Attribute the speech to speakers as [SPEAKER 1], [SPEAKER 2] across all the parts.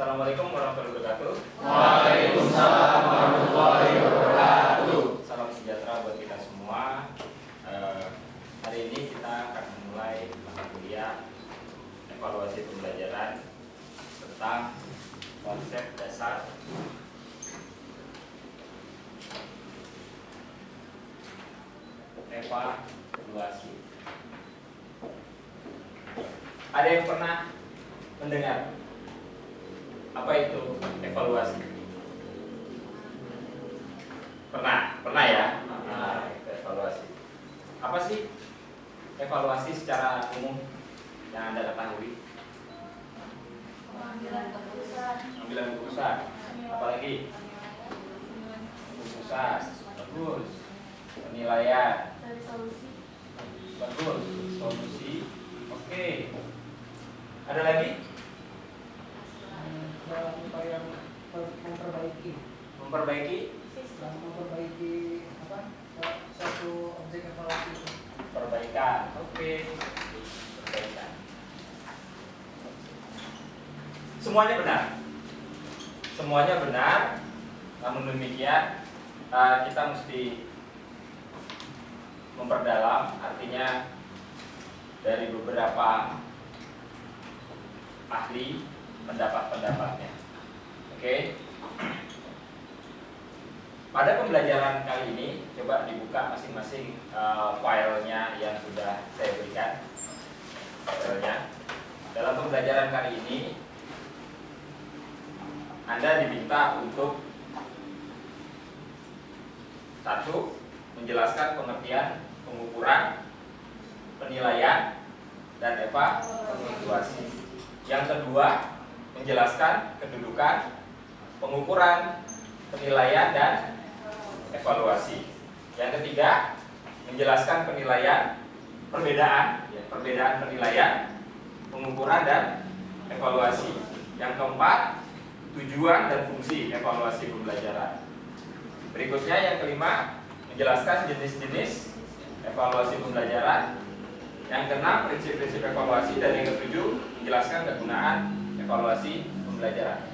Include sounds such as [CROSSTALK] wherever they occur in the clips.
[SPEAKER 1] Assalamualaikum warahmatullahi wabarakatuh.
[SPEAKER 2] Waalaikumsalam warahmatullahi wabarakatuh.
[SPEAKER 1] Salam sejahtera buat kita semua. Eh, hari ini kita akan memulai mata kuliah evaluasi pembelajaran tentang konsep dasar evaluasi. Ada yang pernah mendengar apa itu evaluasi? Pernah, pernah ya? Nah, evaluasi. Apa sih evaluasi secara umum yang anda ketahui?
[SPEAKER 3] Pengambilan keputusan.
[SPEAKER 1] Ambilan keputusan. Apalagi keputusan. Bagus. Penilaian.
[SPEAKER 3] Dari solusi.
[SPEAKER 1] Bagus. Solusi. Oke. Ada lagi?
[SPEAKER 4] Dalam upaya memper- memperbaiki
[SPEAKER 1] Memperbaiki
[SPEAKER 4] dalam memperbaiki apa suatu objek evaluasi itu.
[SPEAKER 1] perbaikan. Oke. Perbaikan. Semuanya benar. Semuanya benar. Namun demikian eh, kita mesti memperdalam artinya dari beberapa ahli pendapat-pendapatnya. Oke. Pada pembelajaran kali ini coba dibuka masing-masing eh, filenya yang sudah saya berikan. Filenya. Dalam pembelajaran kali ini Anda diminta untuk satu menjelaskan pengertian pengukuran, penilaian, dan evaluasi. Yang kedua, menjelaskan kedudukan, pengukuran, penilaian, dan evaluasi. Yang ketiga, menjelaskan penilaian, perbedaan, ya, perbedaan penilaian, pengukuran, dan evaluasi. Yang keempat, tujuan dan fungsi evaluasi pembelajaran. Berikutnya yang kelima, menjelaskan jenis-jenis evaluasi pembelajaran. Yang keenam, prinsip-prinsip evaluasi dan yang ketujuh, menjelaskan kegunaan evaluasi pembelajaran.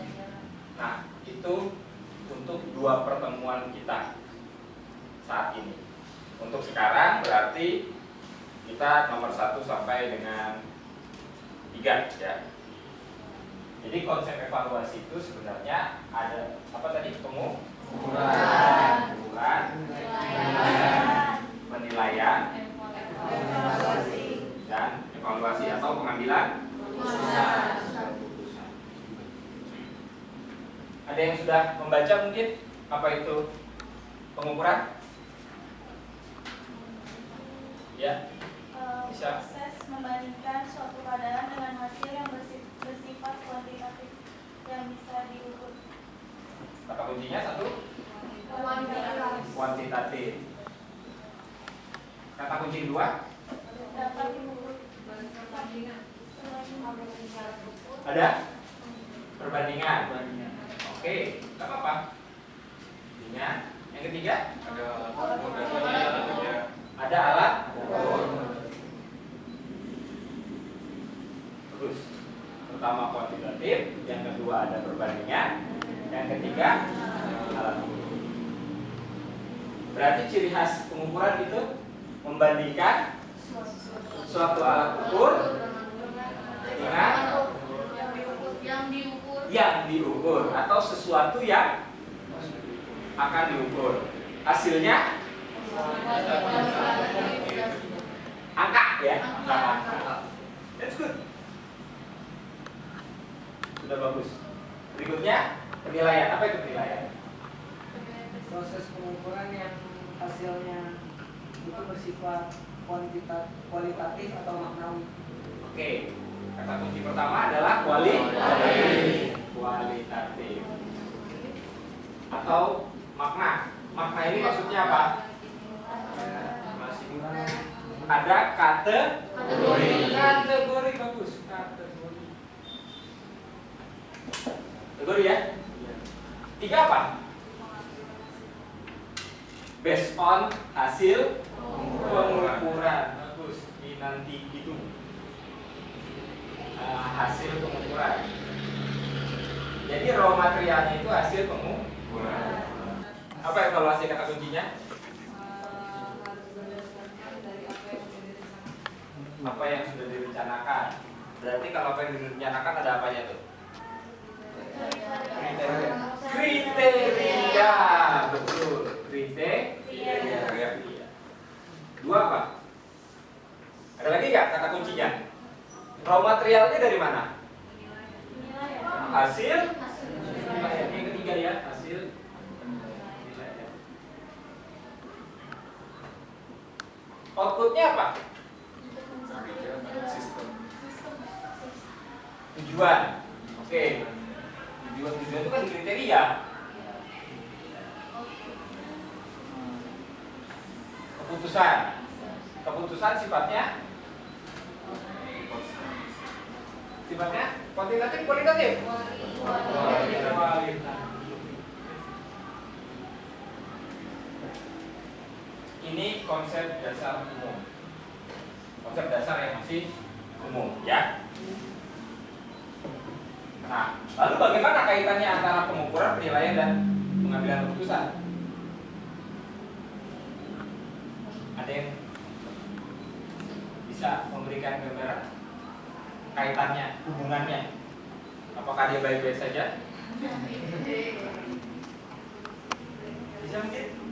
[SPEAKER 1] Nah, itu untuk dua pertemuan kita saat ini. Untuk sekarang berarti kita nomor satu sampai dengan tiga ya. Jadi konsep evaluasi itu sebenarnya ada apa tadi? Pengu
[SPEAKER 2] Ukuran.
[SPEAKER 1] pengukuran,
[SPEAKER 3] Penilaian. Evaluasi.
[SPEAKER 1] dan evaluasi atau pengambilan
[SPEAKER 3] keputusan.
[SPEAKER 1] Ada yang sudah membaca mungkin apa itu pengukuran? Ya,
[SPEAKER 3] Eh,
[SPEAKER 1] Bisa.
[SPEAKER 3] Proses membandingkan suatu keadaan dengan hasil yang bersi- bersifat kuantitatif yang bisa diukur.
[SPEAKER 1] kata kuncinya satu
[SPEAKER 3] Kuantitatif.
[SPEAKER 1] kuantitatif. Kata kunci kedua
[SPEAKER 3] Dapat diukur.
[SPEAKER 1] ada perbandingan. Oke, nggak apa-apa. Intinya, yang ketiga ada alat Terus pertama kuantitatif, yang kedua ada perbandingan, yang ketiga alat ukur. Berarti ciri khas pengukuran itu membandingkan suatu alat ukur dengan
[SPEAKER 3] Yang diukur. Yang diukur.
[SPEAKER 1] atau sesuatu yang akan diukur. Hasilnya angka ya, angka. That's good. Sudah bagus. Berikutnya penilaian. Apa itu penilaian?
[SPEAKER 4] proses pengukuran yang hasilnya itu bersifat kuantita- kualitatif atau maknawi
[SPEAKER 1] Oke. Kata kunci pertama adalah kuali kualitatif atau makna. Makna ini maksudnya apa? Kategori. Kategori bagus. Kategori. Kategori ya? Tiga apa? Based on hasil pengukuran. Bagus. Ini nanti gitu. Ah, hasil pengukuran. Ini raw materialnya itu hasil pengukuran. Yang direncanakan ada apanya tuh? Kriteria. Kriteria. Betul. Kriteria. Dua apa? Ada lagi nggak kata kuncinya? Raw materialnya dari mana? Hasil Yang ketiga ya, hasil. Outputnya apa? Tujuan. Oke. Tujuan tujuan itu kan kriteria. Keputusan. Keputusan sifatnya sifatnya kualitatif. Kualitatif. Ini konsep dasar umum. Konsep dasar yang masih umum, ya. Nah, lalu bagaimana kaitannya antara pengukuran, penilaian dan pengambilan keputusan? Ada yang bisa memberikan gambaran kaitannya, hubungannya? Apakah dia baik-baik saja? [LAUGHS] Bisa mungkin?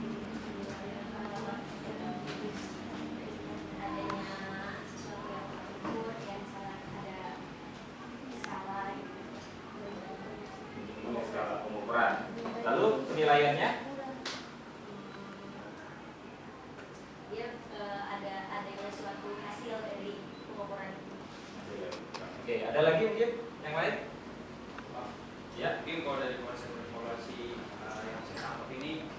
[SPEAKER 1] Pengukuran. Lalu penilaiannya?
[SPEAKER 5] dia eh, ada adanya suatu hasil dari pengukuran itu
[SPEAKER 1] Oke, ada lagi mungkin yang lain? Ya.
[SPEAKER 2] Mungkin kalau dari konsep evaluasi uh, yang saya tangkap ini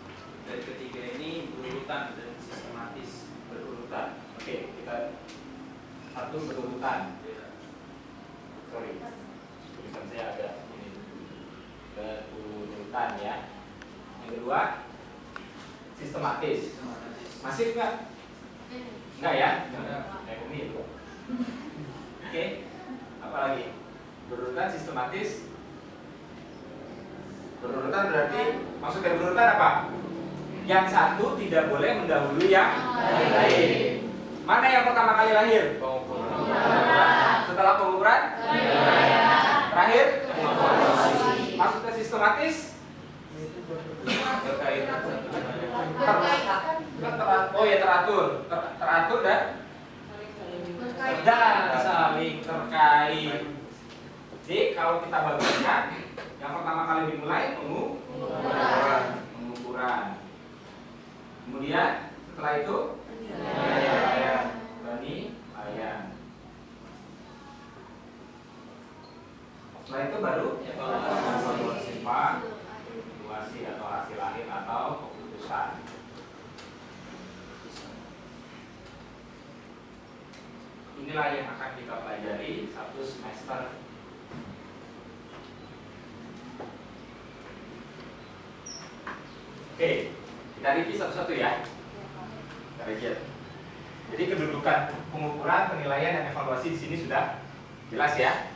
[SPEAKER 2] dari ketiga ini berurutan dan sistematis.
[SPEAKER 1] berurutan. Oke, kita satu berurutan. Sorry, tulisan saya agak ini berurutan ya. Yang kedua sistematis. Masif nggak? Enggak ya? Kayak pemilu. Oke, apa lagi? Berurutan sistematis. Berurutan berarti maksud dari berurutan apa? Yang satu tidak boleh mendahului yang lain. Mana yang pertama kali lahir? Setelah pengukuran? Terakhir? Maksudnya sistematis?
[SPEAKER 2] Terkait
[SPEAKER 1] Ter- oh ya teratur, Ter- teratur dan? Dan saling terkait. Jadi kalau kita bagikan, yang pertama kali dimulai pengukuran, pengukuran. Kemudian setelah itu? Penilaian, penilaian. Setelah itu baru? Evaluasi evaluasi atau hasil akhir atau keputusan. Inilah yang akan kita pelajari satu semester. Oke, kita review satu-satu ya. Kita review. Jadi kedudukan pengukuran, penilaian, dan evaluasi di sini sudah jelas ya.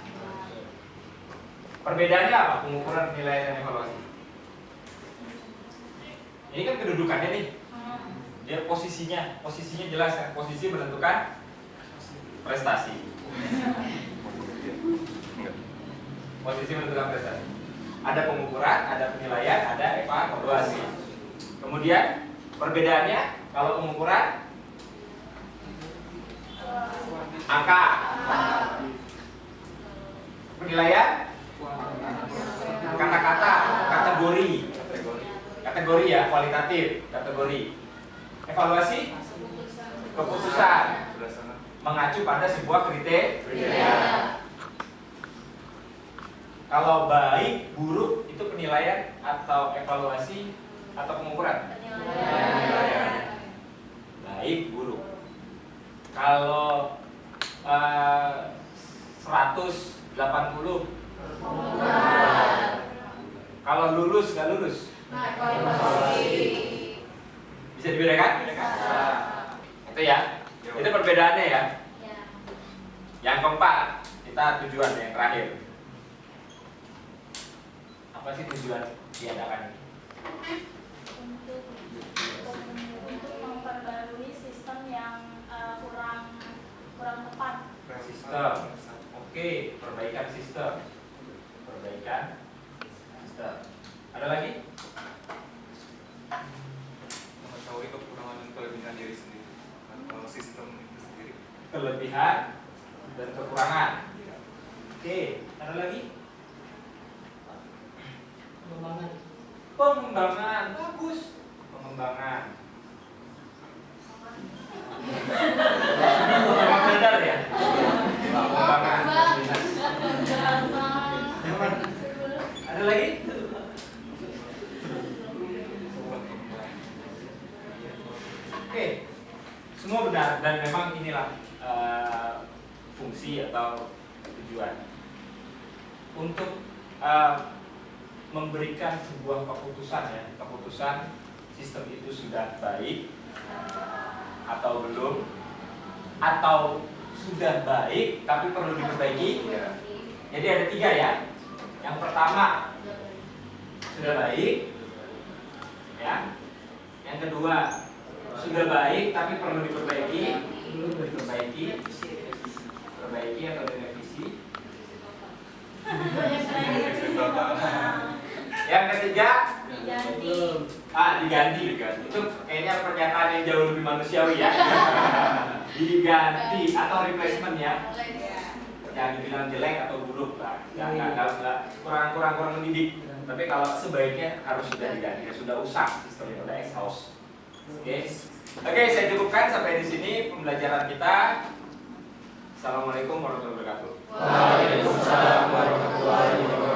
[SPEAKER 1] Perbedaannya apa pengukuran, penilaian, dan evaluasi? Ini kan kedudukannya nih. Dia posisinya, posisinya jelas kan. Posisi menentukan prestasi. Posisi menentukan prestasi. Ada pengukuran, ada penilaian, ada evaluasi. Kemudian perbedaannya kalau pengukuran angka, penilaian kata-kata, kategori, kategori ya kualitatif, kategori. Evaluasi keputusan mengacu pada sebuah kriteria. Kalau baik, buruk itu penilaian atau evaluasi atau pengukuran? Penilaian. Baik, buruk. Kalau eh, 180 kalau lulus nggak lulus bisa dibedakan? Itu ya. Itu perbedaannya ya.
[SPEAKER 5] ya
[SPEAKER 1] Yang keempat, kita tujuan yang terakhir. Apa sih tujuan diadakan
[SPEAKER 3] untuk memperbarui sistem yang eh, kurang kurang tepat
[SPEAKER 1] Sistem. Oke, perbaikan sistem. Perbaikan sistem. Ada lagi?
[SPEAKER 6] mengetahui kekurangan dan kelebihan diri sendiri atau sistem itu sendiri.
[SPEAKER 1] Kelebihan dan kekurangan. Oke, ada lagi?
[SPEAKER 4] Pengembangan.
[SPEAKER 1] Pengembangan. Bagus. Pengembangan. Memang benar ya? Pengembangan. Ada lagi? Oke, semua benar dan memang inilah eh, fungsi atau tujuan untuk eh, memberikan sebuah keputusan ya, keputusan sistem itu sudah baik atau belum, atau sudah baik tapi perlu diperbaiki. Jadi ada tiga ya. Yang pertama sudah baik, ya. Yang kedua sudah baik tapi perlu diperbaiki, perlu diperbaiki, perbaiki atau direvisi. Yang ketiga
[SPEAKER 3] diganti
[SPEAKER 1] ah diganti diganti. Itu kayaknya pernyataan yang jauh lebih manusiawi ya. [LAUGHS] diganti atau replacement ya. Jangan dibilang jelek atau buruk lah. Nggak, nggak, nggak, kurang kurang kurang mendidik. Tapi kalau sebaiknya harus sudah diganti, sudah usang sistemnya sudah exhaust. Oke, oke saya cukupkan sampai di sini pembelajaran kita. Assalamualaikum warahmatullahi wabarakatuh.
[SPEAKER 7] Waalaikumsalam warahmatullahi wabarakatuh.